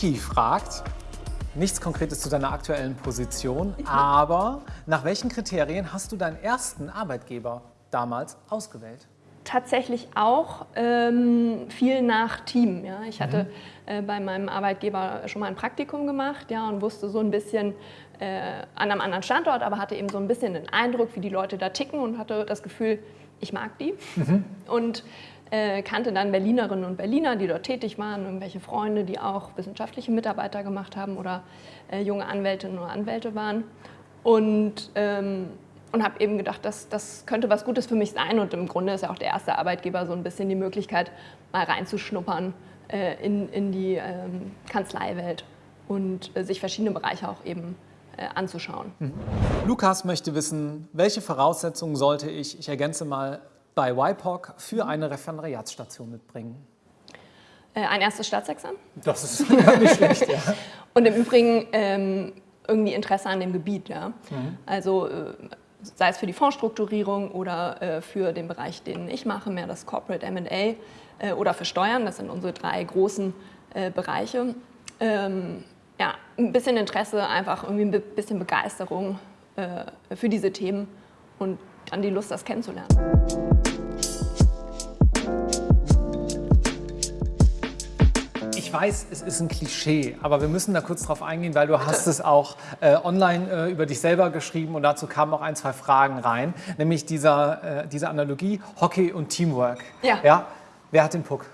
Vicky fragt, nichts Konkretes zu deiner aktuellen Position, aber nach welchen Kriterien hast du deinen ersten Arbeitgeber damals ausgewählt? Tatsächlich auch ähm, viel nach Team. Ja. Ich hatte mhm. äh, bei meinem Arbeitgeber schon mal ein Praktikum gemacht ja, und wusste so ein bisschen äh, an einem anderen Standort, aber hatte eben so ein bisschen den Eindruck, wie die Leute da ticken und hatte das Gefühl, ich mag die. Mhm. Und äh, kannte dann Berlinerinnen und Berliner, die dort tätig waren, irgendwelche Freunde, die auch wissenschaftliche Mitarbeiter gemacht haben oder äh, junge Anwältinnen oder Anwälte waren. Und, ähm, und habe eben gedacht, das, das könnte was Gutes für mich sein. Und im Grunde ist ja auch der erste Arbeitgeber so ein bisschen die Möglichkeit, mal reinzuschnuppern äh, in, in die ähm, Kanzleiwelt und äh, sich verschiedene Bereiche auch eben äh, anzuschauen. Mhm. Lukas möchte wissen, welche Voraussetzungen sollte ich, ich ergänze mal, bei WIPOC für eine Referendariatsstation mitbringen? Äh, ein erstes Staatsexamen. Das ist nicht schlecht, ja. Und im Übrigen ähm, irgendwie Interesse an dem Gebiet. Ja? Mhm. Also äh, sei es für die Fondsstrukturierung oder äh, für den Bereich, den ich mache, mehr das Corporate M&A äh, oder für Steuern. Das sind unsere drei großen äh, Bereiche. Ähm, ja, ein bisschen Interesse, einfach irgendwie ein bisschen Begeisterung äh, für diese Themen und dann die Lust, das kennenzulernen. Ich weiß, es ist ein Klischee, aber wir müssen da kurz drauf eingehen, weil du hast es auch äh, online äh, über dich selber geschrieben und dazu kamen auch ein, zwei Fragen rein, nämlich dieser, äh, diese Analogie Hockey und Teamwork. Ja. ja. Wer hat den Puck?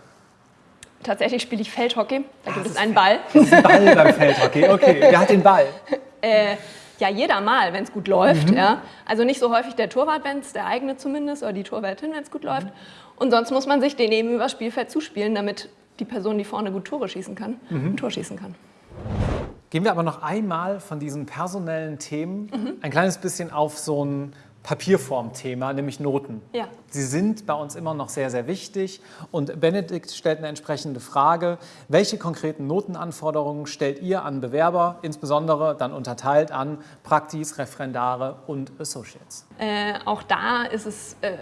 Tatsächlich spiele ich Feldhockey, da gibt es einen Ball. Das ist ein Ball beim Feldhockey, okay. Wer hat den Ball? Äh, ja, jeder mal, wenn es gut läuft. Mhm. Ja. Also nicht so häufig der Torwart, wenn es der eigene zumindest, oder die Torwärtin, wenn es gut läuft. Und sonst muss man sich den eben über Spielfeld zuspielen, damit die Person, die vorne gut Tore schießen kann, mhm. ein Tor schießen kann. Gehen wir aber noch einmal von diesen personellen Themen mhm. ein kleines bisschen auf so ein Papierform-Thema, nämlich Noten. Ja. Sie sind bei uns immer noch sehr, sehr wichtig. Und Benedikt stellt eine entsprechende Frage. Welche konkreten Notenanforderungen stellt ihr an Bewerber, insbesondere dann unterteilt an Praktis, Referendare und Associates? Äh, auch da ist es äh,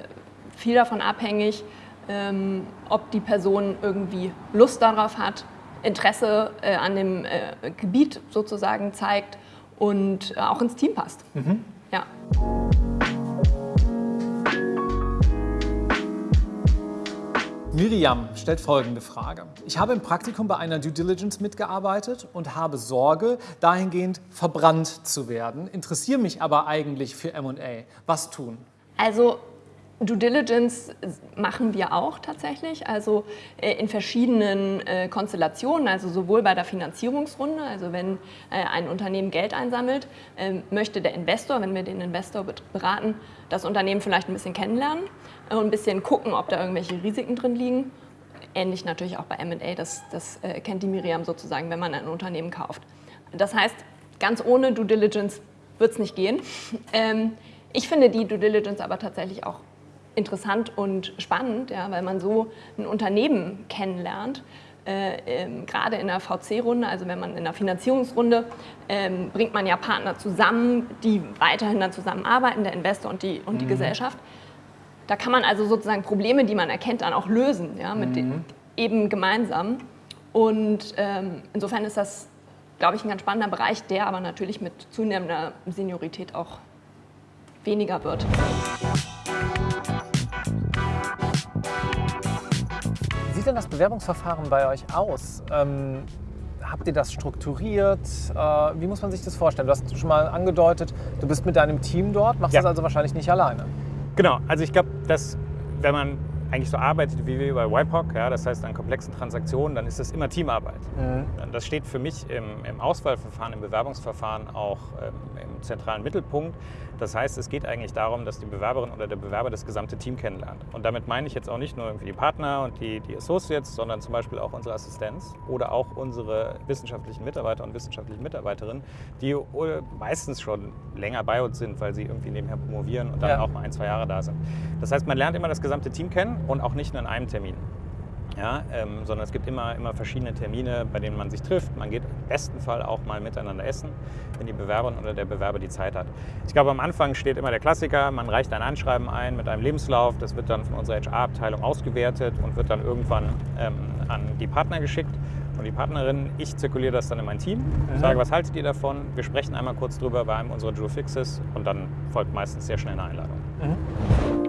viel davon abhängig, ähm, ob die Person irgendwie Lust darauf hat, Interesse äh, an dem äh, Gebiet sozusagen zeigt und äh, auch ins Team passt. Mhm. Ja. Miriam stellt folgende Frage. Ich habe im Praktikum bei einer Due Diligence mitgearbeitet und habe Sorge, dahingehend verbrannt zu werden, interessiere mich aber eigentlich für M&A. Was tun? Also Due Diligence machen wir auch tatsächlich, also äh, in verschiedenen äh, Konstellationen, also sowohl bei der Finanzierungsrunde, also wenn äh, ein Unternehmen Geld einsammelt, ähm, möchte der Investor, wenn wir den Investor beraten, das Unternehmen vielleicht ein bisschen kennenlernen und ein bisschen gucken, ob da irgendwelche Risiken drin liegen. Ähnlich natürlich auch bei M&A, das, das kennt die Miriam sozusagen, wenn man ein Unternehmen kauft. Das heißt, ganz ohne Due Diligence wird es nicht gehen. Ähm, ich finde die Due Diligence aber tatsächlich auch interessant und spannend, ja, weil man so ein Unternehmen kennenlernt. Äh, ähm, gerade in der VC-Runde, also wenn man in der Finanzierungsrunde, ähm, bringt man ja Partner zusammen, die weiterhin dann zusammenarbeiten, der Investor und die, und die mhm. Gesellschaft. Da kann man also sozusagen Probleme, die man erkennt, dann auch lösen, ja, mit mhm. den, eben gemeinsam. Und ähm, insofern ist das, glaube ich, ein ganz spannender Bereich, der aber natürlich mit zunehmender Seniorität auch weniger wird. Sieht denn das Bewerbungsverfahren bei euch aus? Ähm, habt ihr das strukturiert? Äh, wie muss man sich das vorstellen? Du hast schon mal angedeutet, du bist mit deinem Team dort, machst ja. das also wahrscheinlich nicht alleine. Genau, also ich glaube, dass wenn man eigentlich so arbeitet wie wir bei YPOC, ja, das heißt an komplexen Transaktionen, dann ist das immer Teamarbeit. Mhm. Das steht für mich im, im, Auswahlverfahren, im Bewerbungsverfahren auch ähm, im zentralen Mittelpunkt. Das heißt, es geht eigentlich darum, dass die Bewerberin oder der Bewerber das gesamte Team kennenlernt. Und damit meine ich jetzt auch nicht nur irgendwie die Partner und die, die Associates, sondern zum Beispiel auch unsere Assistenz oder auch unsere wissenschaftlichen Mitarbeiter und wissenschaftlichen Mitarbeiterinnen, die meistens schon länger bei uns sind, weil sie irgendwie nebenher promovieren und dann ja. auch mal ein, zwei Jahre da sind. Das heißt, man lernt immer das gesamte Team kennen und auch nicht nur in einem Termin. Ja, ähm, sondern es gibt immer, immer verschiedene Termine, bei denen man sich trifft. Man geht im besten Fall auch mal miteinander essen, wenn die Bewerberin oder der Bewerber die Zeit hat. Ich glaube, am Anfang steht immer der Klassiker, man reicht ein Anschreiben ein mit einem Lebenslauf, das wird dann von unserer HR-Abteilung ausgewertet und wird dann irgendwann ähm, an die Partner geschickt und die Partnerin. Ich zirkuliere das dann in mein Team, mhm. sage, was haltet ihr davon? Wir sprechen einmal kurz drüber bei einem unserer Jewel Fixes und dann folgt meistens sehr schnell eine Einladung. Mhm.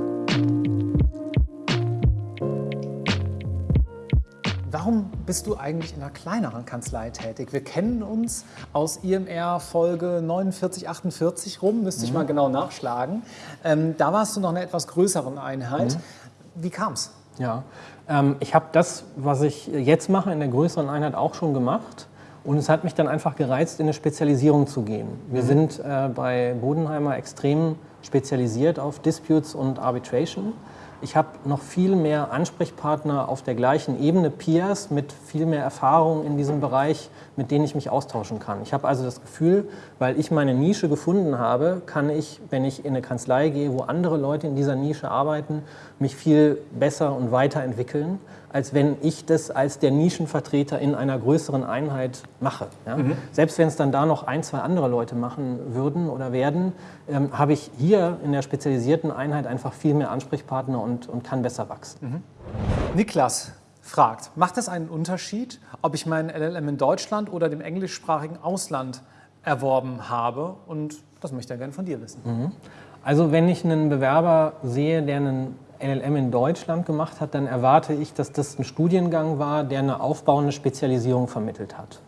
Warum bist du eigentlich in einer kleineren Kanzlei tätig? Wir kennen uns aus IMR Folge 49, 48 rum, müsste ich mhm. mal genau nachschlagen. Ähm, da warst du noch eine etwas größeren Einheit. Mhm. Wie kam es? Ja, ähm, ich habe das, was ich jetzt mache, in der größeren Einheit auch schon gemacht. Und es hat mich dann einfach gereizt, in eine Spezialisierung zu gehen. Wir mhm. sind äh, bei Bodenheimer extrem spezialisiert auf Disputes und Arbitration. Ich habe noch viel mehr Ansprechpartner auf der gleichen Ebene, Peers mit viel mehr Erfahrung in diesem Bereich, mit denen ich mich austauschen kann. Ich habe also das Gefühl, weil ich meine Nische gefunden habe, kann ich, wenn ich in eine Kanzlei gehe, wo andere Leute in dieser Nische arbeiten, mich viel besser und weiterentwickeln als wenn ich das als der Nischenvertreter in einer größeren Einheit mache. Ja? Mhm. Selbst wenn es dann da noch ein, zwei andere Leute machen würden oder werden, ähm, habe ich hier in der spezialisierten Einheit einfach viel mehr Ansprechpartner und, und kann besser wachsen. Mhm. Niklas fragt, macht es einen Unterschied, ob ich meinen LLM in Deutschland oder dem englischsprachigen Ausland erworben habe? Und das möchte er gerne von dir wissen. Mhm. Also wenn ich einen Bewerber sehe, der einen LLM in Deutschland gemacht hat, dann erwarte ich, dass das ein Studiengang war, der eine aufbauende Spezialisierung vermittelt hat.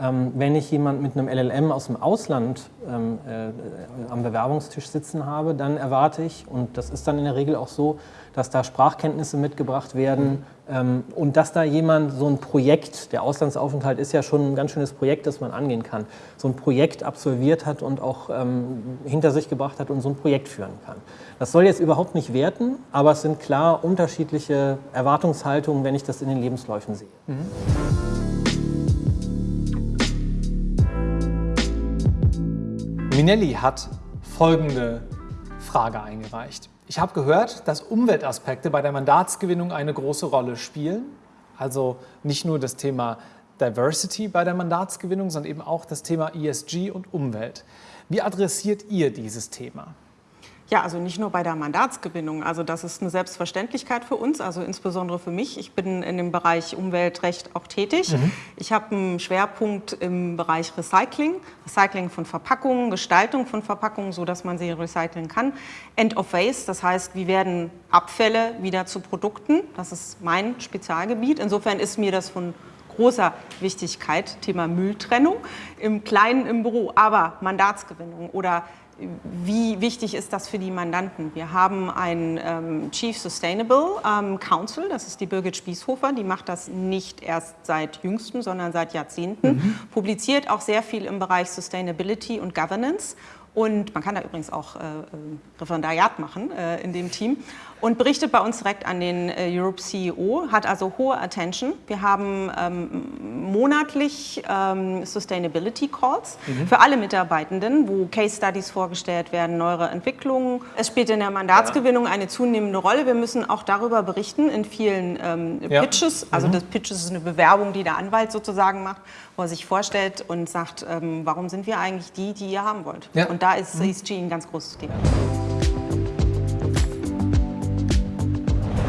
Ähm, wenn ich jemand mit einem LLM aus dem Ausland ähm, äh, am Bewerbungstisch sitzen habe, dann erwarte ich, und das ist dann in der Regel auch so, dass da Sprachkenntnisse mitgebracht werden ähm, und dass da jemand so ein Projekt, der Auslandsaufenthalt ist ja schon ein ganz schönes Projekt, das man angehen kann, so ein Projekt absolviert hat und auch hinter sich gebracht hat und so ein Projekt führen kann. Das soll jetzt überhaupt nicht werten, aber es sind klar unterschiedliche Erwartungshaltungen, wenn ich das in den Lebensläufen sehe. Mhm. Minelli hat folgende Frage eingereicht. Ich habe gehört, dass Umweltaspekte bei der Mandatsgewinnung eine große Rolle spielen. Also nicht nur das Thema Diversity bei der Mandatsgewinnung, sondern eben auch das Thema ESG und Umwelt. Wie adressiert ihr dieses Thema? Ja, also nicht nur bei der Mandatsgewinnung. Also das ist eine Selbstverständlichkeit für uns, also insbesondere für mich. Ich bin in dem Bereich Umweltrecht auch tätig. Mhm. Ich habe einen Schwerpunkt im Bereich Recycling, Recycling von Verpackungen, Gestaltung von Verpackungen, so dass man sie recyceln kann. End of Waste, das heißt, wie werden Abfälle wieder zu Produkten? Das ist mein Spezialgebiet. Insofern ist mir das von großer Wichtigkeit, Thema Mülltrennung im Kleinen im Büro, aber Mandatsgewinnung oder wie wichtig ist das für die Mandanten? Wir haben einen ähm, Chief Sustainable ähm, Council, das ist die Birgit Spießhofer, die macht das nicht erst seit jüngstem, sondern seit Jahrzehnten, mhm. publiziert auch sehr viel im Bereich Sustainability und Governance und man kann da übrigens auch äh, äh, Referendariat machen äh, in dem Team und berichtet bei uns direkt an den äh, Europe CEO, hat also hohe Attention. Wir haben ähm, monatlich ähm, Sustainability Calls mhm. für alle Mitarbeitenden, wo Case Studies vorgestellt werden, neuere Entwicklungen. Es spielt in der Mandatsgewinnung ja. eine zunehmende Rolle. Wir müssen auch darüber berichten in vielen ähm, ja. Pitches. Also mhm. das Pitches ist eine Bewerbung, die der Anwalt sozusagen macht, wo er sich vorstellt und sagt, ähm, warum sind wir eigentlich die, die ihr haben wollt. Ja. Und da ist mhm. ESG ein ganz großes Thema.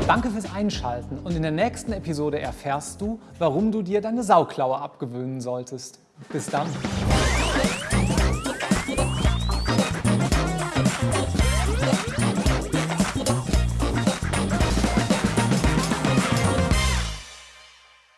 Danke fürs Einschalten und in der nächsten Episode erfährst du, warum du dir deine Sauklaue abgewöhnen solltest. Bis dann.